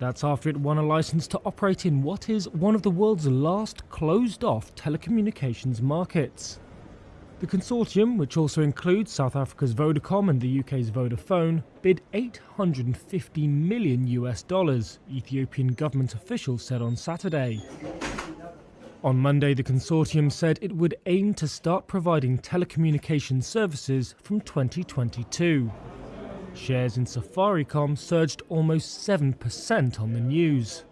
That's after it won a license to operate in what is one of the world's last closed off telecommunications markets. The consortium, which also includes South Africa's Vodacom and the UK's Vodafone, bid 850 million US dollars, Ethiopian government officials said on Saturday. On Monday, the consortium said it would aim to start providing telecommunication services from 2022. Shares in Safaricom surged almost 7% on the news.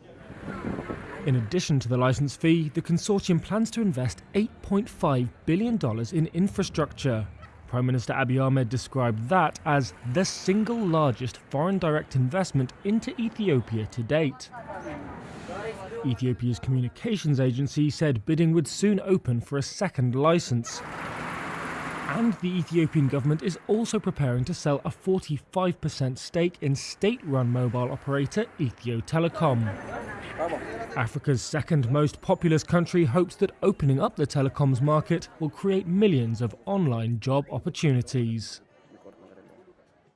In addition to the license fee, the consortium plans to invest $8.5 billion in infrastructure. Prime Minister Abiy Ahmed described that as the single largest foreign direct investment into Ethiopia to date. Ethiopia's communications agency said bidding would soon open for a second license. And the Ethiopian government is also preparing to sell a 45% stake in state run mobile operator Ethio Telecom. Africa's second most populous country hopes that opening up the telecoms market will create millions of online job opportunities.